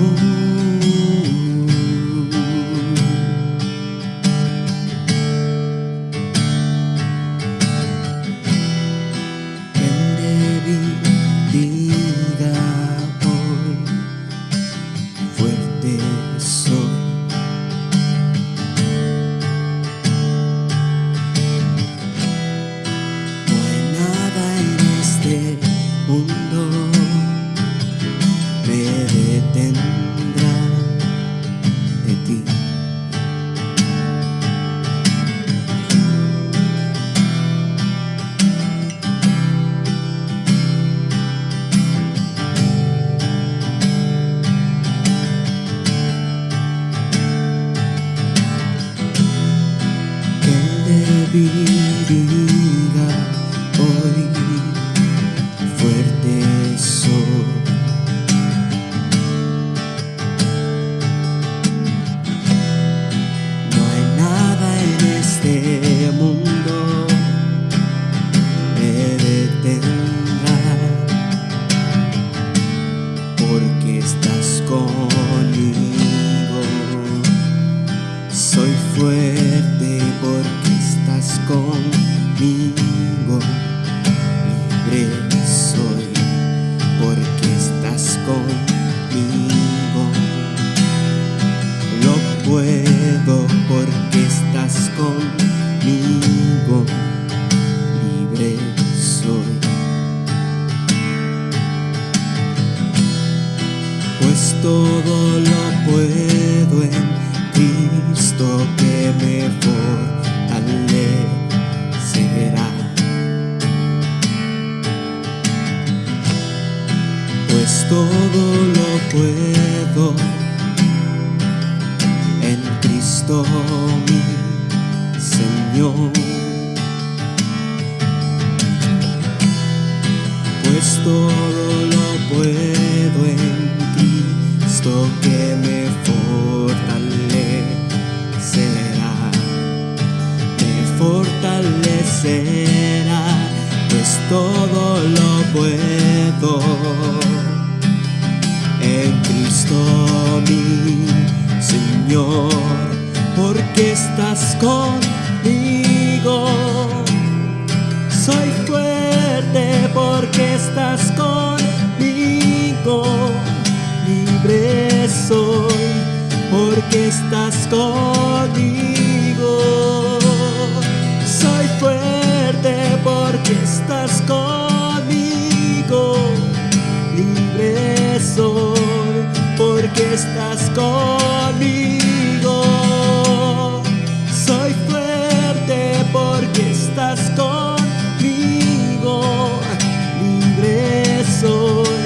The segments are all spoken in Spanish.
amor. be, be. Libre soy porque estás conmigo. Lo puedo porque estás conmigo. Libre soy. Pues todo lo puedo en Cristo que me fortalecerá. Todo lo puedo en Cristo mi Señor. Pues todo lo puedo en Cristo que me fortalecerá, me fortalecerá, pues todo lo puedo Cristo Señor, porque estás conmigo. Soy fuerte porque estás conmigo. Libre soy porque estás conmigo. Estás conmigo. Soy fuerte porque estás conmigo. Libre soy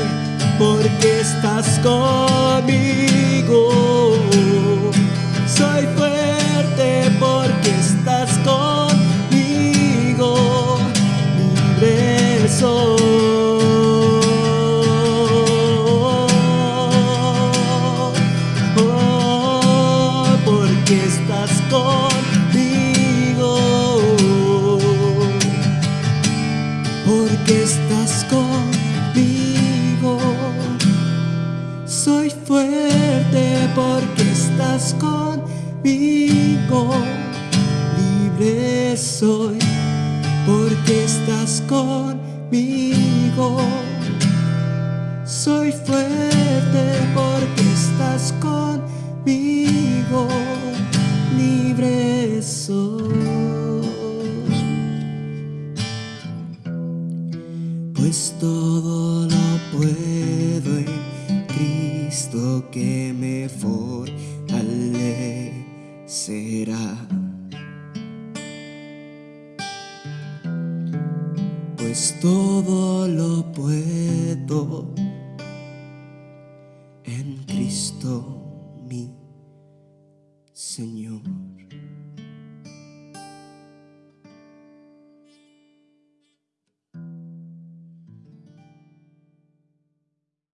porque estás conmigo. Estás conmigo. Soy fuerte porque estás conmigo. Libre soy porque estás conmigo. Soy fuerte Pues todo lo puedo en Cristo que me fortalecerá. Pues todo lo puedo en Cristo